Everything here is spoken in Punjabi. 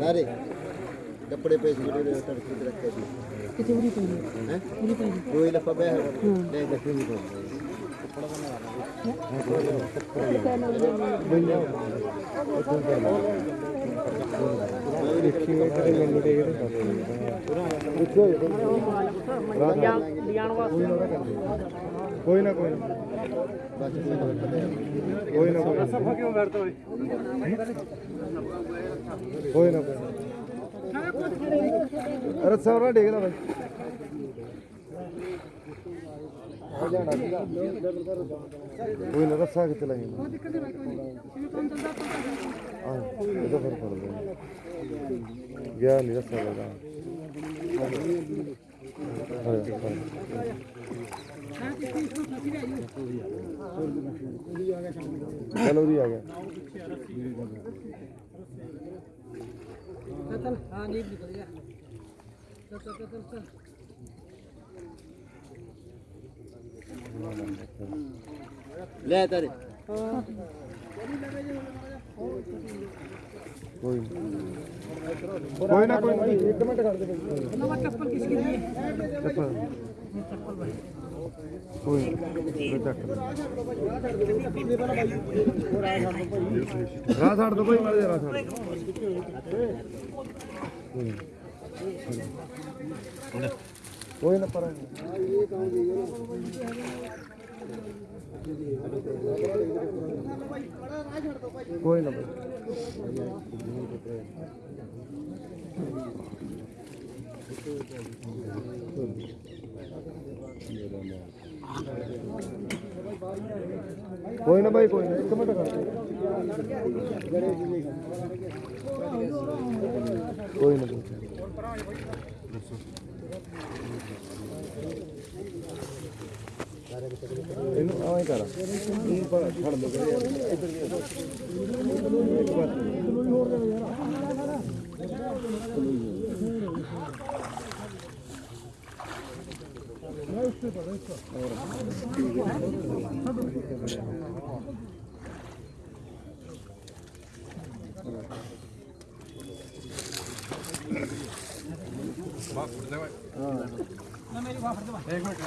ਨਾਰੇ। ਕੱਪੜੇ ਪਏ ਸੀ ਜਿਹੜੇ ਤੜਕੇ ਤੇ ਰੱਖੇ ਸੀ। ਕਿਤੇ ਉਰੀ ਪਈ ਹੈ? ਉਰੀ ਪਈ ਦੋ ਹੀ ਲਫਾ ਪਿਆ ਹੈ। ਲੈ ਕੇ ਨਹੀਂ ਕੋਈ। ਨਾ ਕੋਈ ਨਾ ਕੋਈ ਨਾ। ਕੋਈ ਨਾ ਕੋਈ ਸਫਾ ਕਿਉਂ ਬੈਠਦਾ ਹੋਏ ਕੋਈ ਨਾ। ਕੋਈ ਅਰੇ ਸੌਰਾ ਡੇਗਦਾ ਬਾਈ ਆ ਜਾਣਾ ਸੀਗਾ ਕੋਈ ਨਾ ਰੱਸਾ ਕਿੱਥੇ ਲਾਈ ਆ ਇਹਦਾ ਫਿਰ ਫੜ ਦੇ ਗਿਆ ਨਹੀਂ ਰੱਸਾ ਲਗਾ ਚਲੋ ਜੀ ਆ ਗਿਆ ਚੱਲ ਹਾਂ ਨੀਂਦ ਨਿਕਲ ਗਿਆ ਚੱਲ ਚੱਲ ਚੱਲ ਚੱਲ ਲੈ ਤਾਰੇ। ਕੋਈ ਕੋਈ ਨਾ ਕੋਈ ਇੱਕ ਮਿੰਟ ਕਰ ਦੇ ਨਵਾਂ ਚੱਪਲ ਕਿਸ ਕੀ ਦੀ ਹੈ? ਚੱਪਲ। ਕੋਈ ਨਾ ਚੱਕ ਰਾਹ ਛੱਡ ਦੋ ਭਾਈ ਮਾਰੇ ਰਾਹ ਛੱਡ ਕੋਈ ਨਾ ਪਰ ਕੋਈ ਨਾ ਭਾਈ। ਕੋਈ ਨਾ ਭਾਈ ਕੋਈ ਨਾ ਇੱਕ ਮਿੰਟ ਕਰ ਕੋਈ ਨਾ ਐ ਕਰ। ਤੂੰ ਫੜ ਲੋ ਇੱਧਰ ਨਹੀਂ ਇੱਕ ਬਾਤ ਬਾਪ ਦੇ ਵਾ ਹਾਂ ਨਾ ਮੇਰੀ ਬਾਪ ਦੇ ਵਾ 1 ਮਿੰਟ